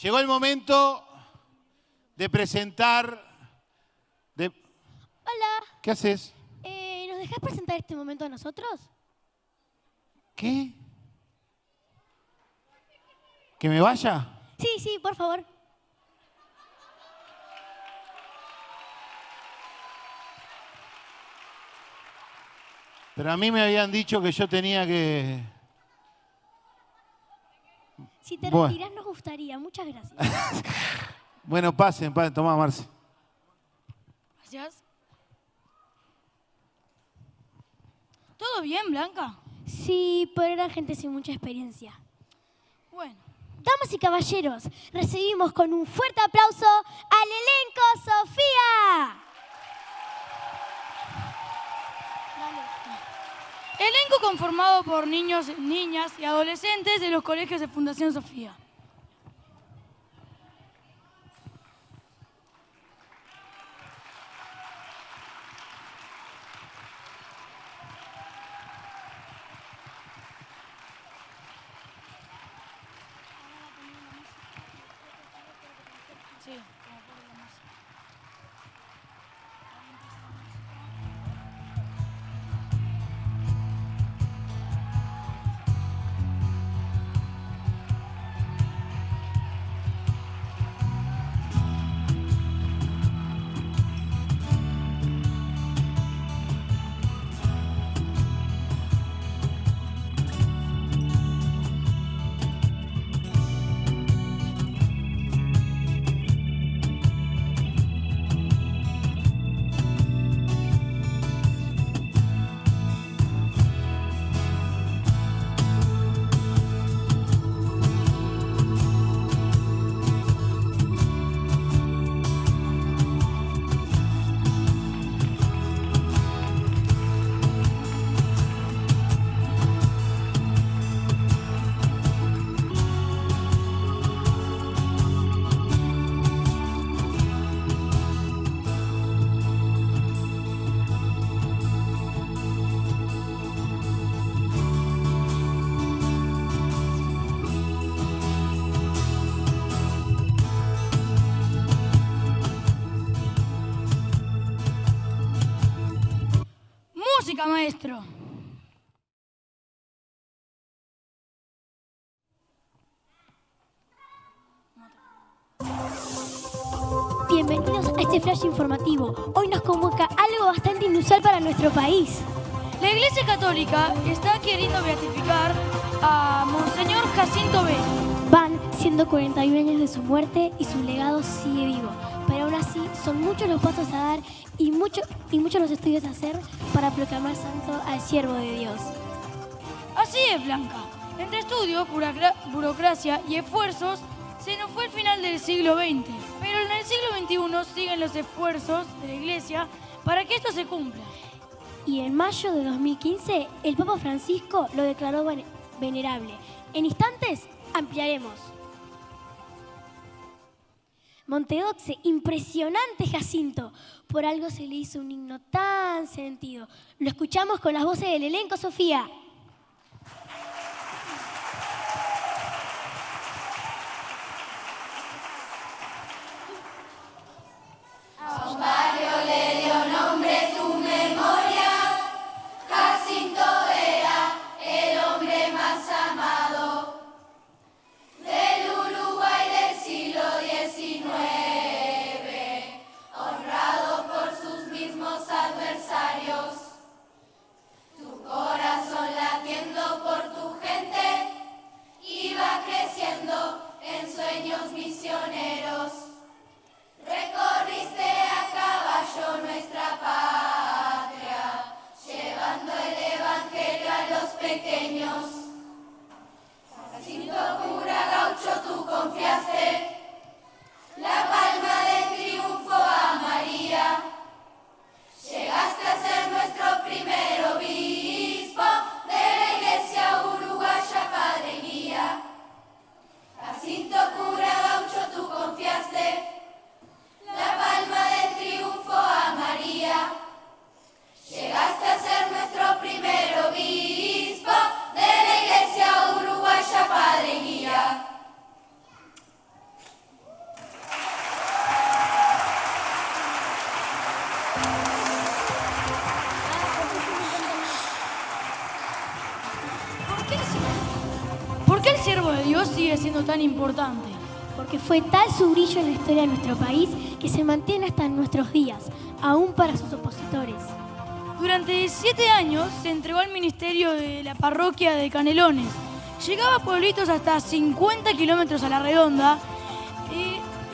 Llegó el momento de presentar... De... Hola, ¿Qué haces? eh, ¿nos dejás presentar este momento a nosotros? ¿Qué? ¿Que me vaya? Sí, sí, por favor. Pero a mí me habían dicho que yo tenía que... Si te Bueno. retirás nos gustaría. Muchas gracias. Bueno, pasen, pasen, tomá, Marce. Gracias. ¿Todo bien, Blanca? Sí, pero eran gente sin mucha experiencia. Bueno. Damas y caballeros, recibimos con un fuerte aplauso al elenco Sofía. Elenco conformado por niños, niñas y adolescentes de los colegios de Fundación Sofía. Música, maestro. Bienvenidos a este flash informativo. Hoy nos convoca algo bastante inusual para nuestro país. La Iglesia Católica está queriendo beatificar a Monseñor Jacinto B. Van siendo 41 años de su muerte y su legado sigue vivo. Así son muchos los pasos a dar y, mucho, y muchos los estudios a hacer para proclamar santo al siervo de Dios. Así es, Blanca. Entre estudios, burocra- burocracia y esfuerzos, se nos fue el final del siglo XX. Pero en el siglo XXI siguen los esfuerzos de la Iglesia para que esto se cumpla. Y en mayo de 2015 el Papa Francisco lo declaró vene- venerable. En instantes ampliaremos. Montedoxe, impresionante Jacinto. Por algo se le hizo un himno tan sentido. Lo escuchamos con las voces del elenco, Sofía. Sigue siendo tan importante? Porque fue tal su brillo en la historia de nuestro país que se mantiene hasta nuestros días, aún para sus opositores. Durante siete años se entregó al ministerio de la parroquia de Canelones. Llegaba a pueblitos hasta 50 kilómetros a la redonda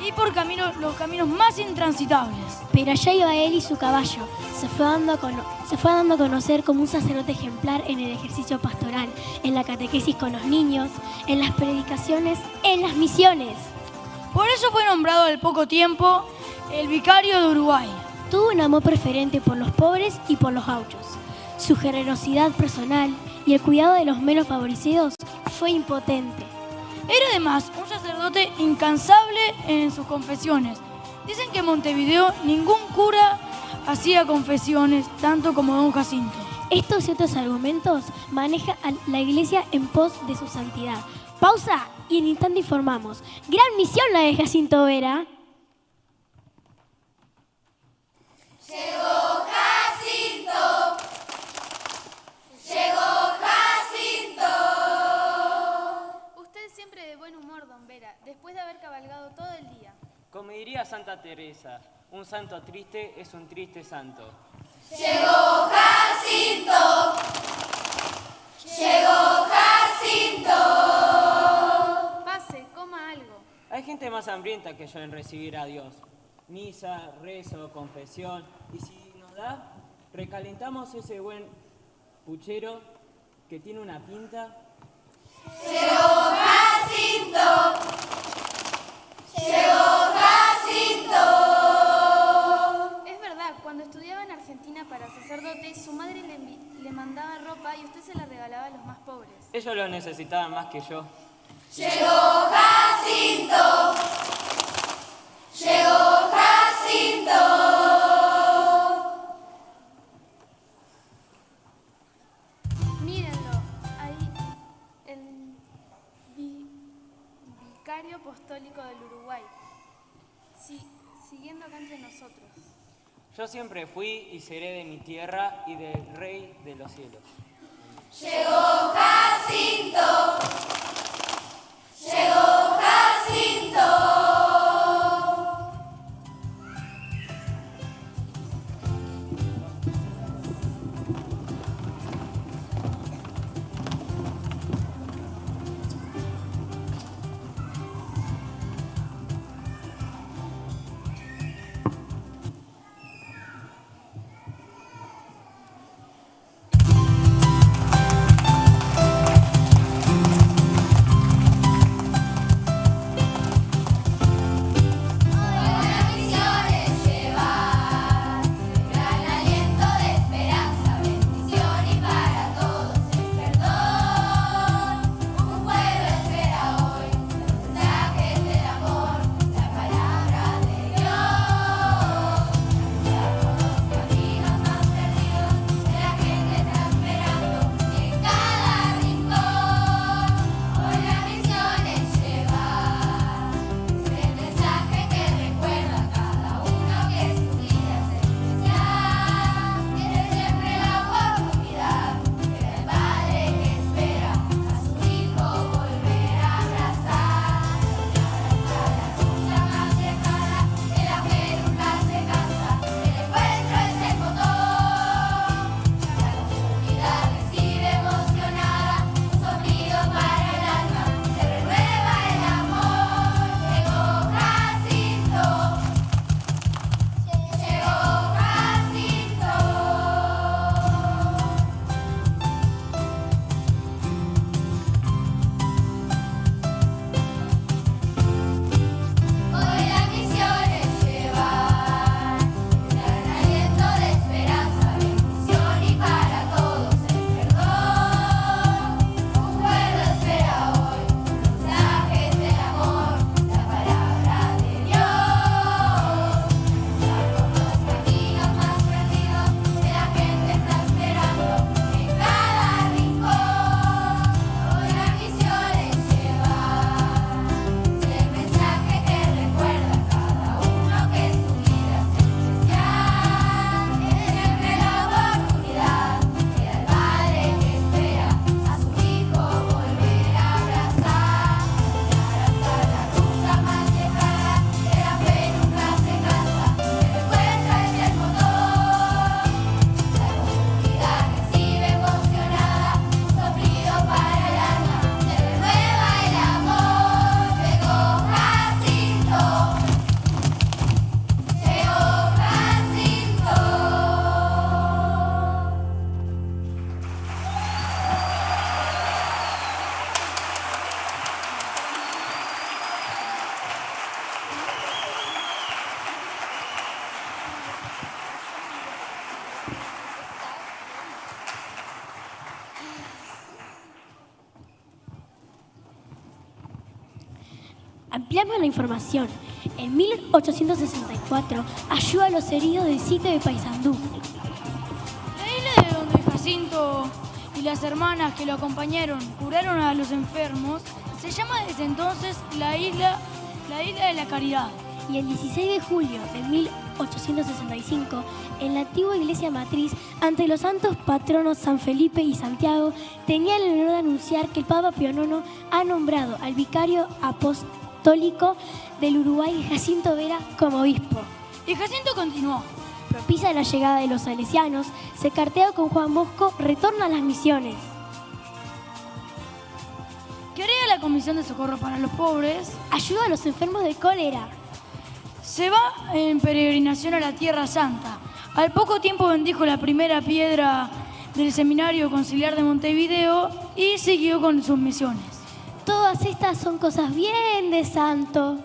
y, por caminos, los caminos más intransitables. Pero allá iba él y su caballo. Se fue, dando a cono- se fue dando a conocer como un sacerdote ejemplar en el ejercicio pastoral, en la catequesis con los niños, en las predicaciones, en las misiones. Por eso fue nombrado al poco tiempo el vicario de Uruguay. Tuvo un amor preferente por los pobres y por los gauchos. Su generosidad personal y el cuidado de los menos favorecidos fue impotente. Era además sacerdote incansable en sus confesiones. Dicen que en Montevideo ningún cura hacía confesiones tanto como don Jacinto. Estos y otros argumentos maneja a la iglesia en pos de su santidad. Pausa y en instante informamos. Gran misión la de Jacinto Vera. Como diría Santa Teresa, un santo triste es un triste santo. Pase, coma algo. Hay gente más hambrienta que yo en recibir a Dios. Misa, rezo, confesión. Y si nos da, recalentamos ese buen puchero que tiene una pinta. Es para sacerdote, su madre le, le mandaba ropa y usted se la regalaba a los más pobres. Ellos lo necesitaban más que yo. Mírenlo, Yo siempre fui y seré de mi tierra y del Rey de los cielos. Ampliamos la información. En 1864 ayuda a los heridos del sitio de Paysandú. La isla de donde Jacinto y las hermanas que lo acompañaron curaron a los enfermos se llama desde entonces la isla, la isla de la Caridad. Y el 16 de julio de 1865, en la antigua iglesia matriz, ante los santos patronos San Felipe y Santiago, tenía el honor de anunciar que el Papa Pío IX ha nombrado al vicario apostólico del Uruguay, Jacinto Vera, como obispo. Y Jacinto continuó. Propicia la llegada de los salesianos, se cartea con Juan Bosco, retorna a las misiones. Crea la Comisión de Socorro para los Pobres. Ayuda a los enfermos de cólera. Se va en peregrinación a la Tierra Santa. Al poco tiempo bendijo la primera piedra del Seminario Conciliar de Montevideo y siguió con sus misiones. Todas estas son cosas bien de santo.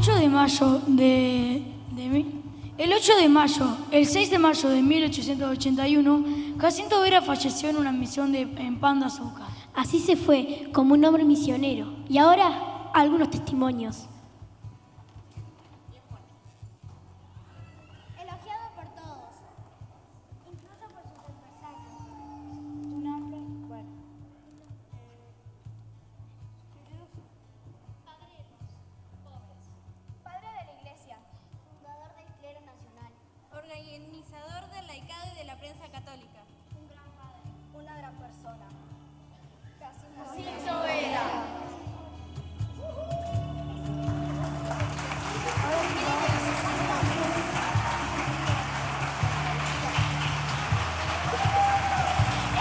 8 de mayo de, el 8 de mayo, el 6 de mayo de 1881, Jacinto Vera falleció en una misión de, en Pan de Azúcar. Así se fue, como un hombre misionero. Y ahora, algunos testimonios.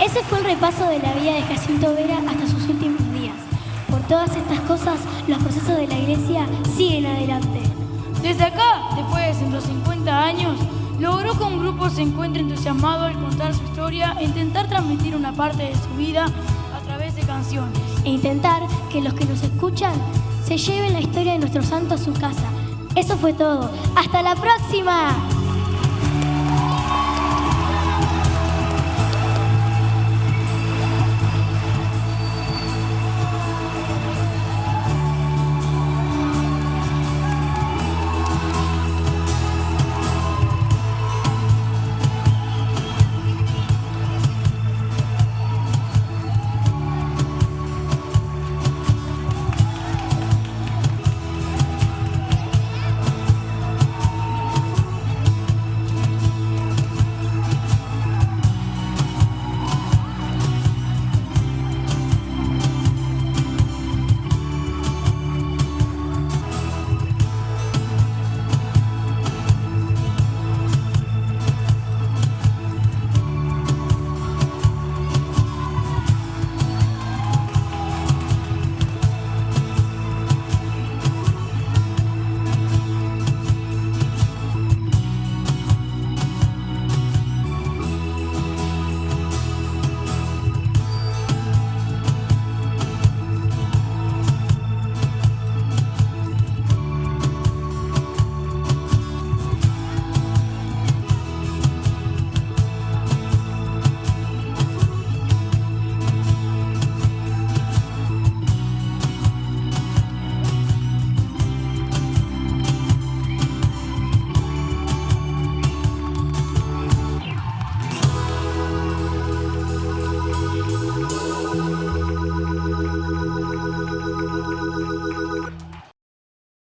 Ese fue el repaso de la vida de Jacinto Vera hasta sus últimos días. Por todas estas cosas, los procesos de la iglesia siguen adelante. Desde acá, después de 150 años, logró que un grupo se encuentre entusiasmado al contar su historia e intentar transmitir una parte de su vida a través de canciones. E intentar que los que nos escuchan se lleven la historia de nuestro santo a su casa. Eso fue todo. ¡Hasta la próxima!